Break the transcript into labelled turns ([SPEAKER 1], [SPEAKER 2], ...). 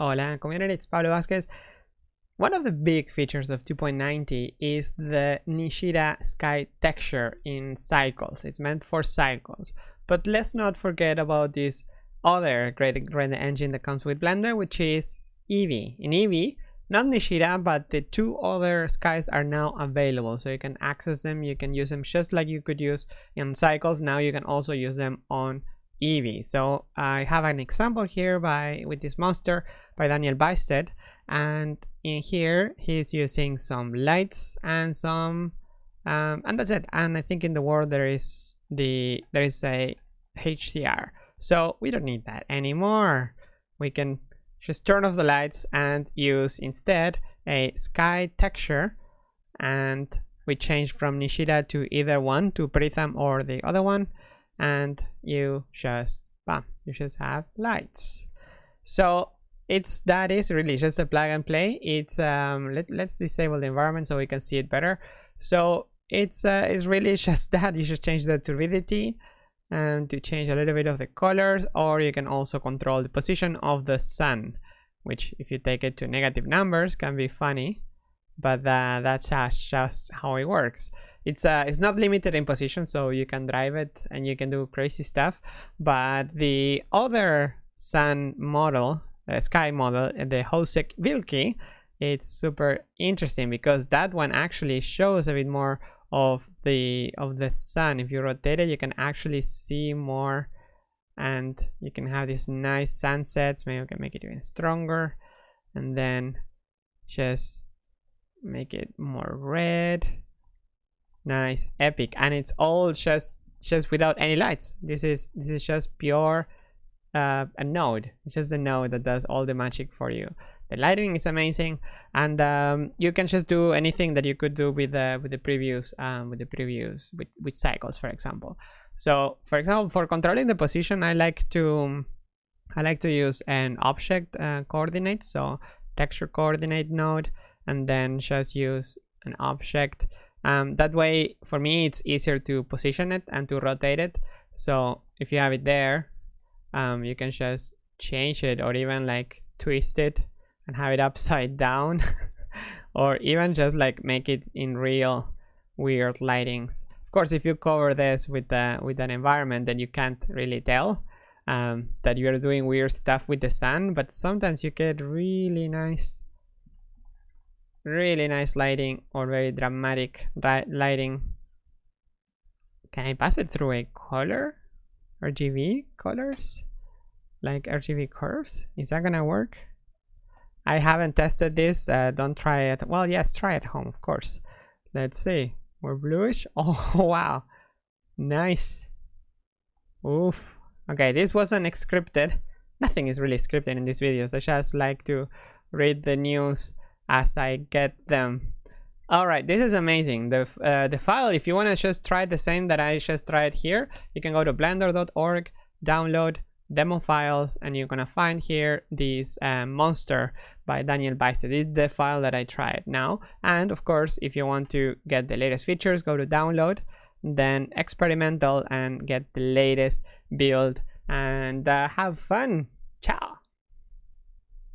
[SPEAKER 1] Hola community, it's Pablo Vazquez. One of the big features of 2.90 is the Nishita sky texture in cycles. It's meant for cycles. But let's not forget about this other great render engine that comes with Blender, which is Eevee. In Eevee, not Nishita, but the two other skies are now available. So you can access them, you can use them just like you could use in cycles. Now you can also use them on Eevee. So I have an example here by with this monster by Daniel Bystedt and in here he's using some lights and some um, and that's it. And I think in the world there is the there is a HDR so we don't need that anymore. We can just turn off the lights and use instead a sky texture and we change from Nishita to either one to Preetham or the other one and you just bam you just have lights. So it's that is really just a plug and play. It's um let, let's disable the environment so we can see it better. So it's uh, it's really just that. You just change the turbidity and to change a little bit of the colors or you can also control the position of the sun which if you take it to negative numbers can be funny but uh, that's just, how it works. It's uh it's not limited in position so you can drive it and you can do crazy stuff but the other sun model uh, sky model the Hosek Wilkie it's super interesting because that one actually shows a bit more of the of the sun. If you rotate it you can actually see more and you can have these nice sunsets. Maybe we can make it even stronger. And then just make it more red. Nice epic. And it's all just just without any lights. This is this is just pure uh, a node. It's just a node that does all the magic for you. The lighting is amazing. And um, you can just do anything that you could do with the with the previews um, with the previews with, with cycles for example. So for example for controlling the position I like to I like to use an object uh, coordinate. So texture coordinate node and then just use an object. Um, that way for me it's easier to position it and to rotate it. So if you have it there um, you can just change it or even like twist it and have it upside down or even just like make it in real weird lightings. Of course if you cover this with the with an environment then you can't really tell um, that you're doing weird stuff with the sun but sometimes you get really nice really nice lighting or very dramatic lighting. Can I pass it through a color? RGB colors? Like RGB curves? Is that gonna work? I haven't tested this uh, don't try it well yes try at home of course. Let's see more bluish? Oh wow. Nice. Oof. Okay this wasn't scripted. Nothing is really scripted in these videos. I just like to read the news as I get them. All right, this is amazing. The, uh, the file, if you want to just try the same that I just tried here, you can go to blender.org, download demo files, and you're going to find here this uh, monster by Daniel Bystedt. This is the file that I tried now. And of course, if you want to get the latest features, go to download, then experimental and get the latest build and uh, have fun. Ciao.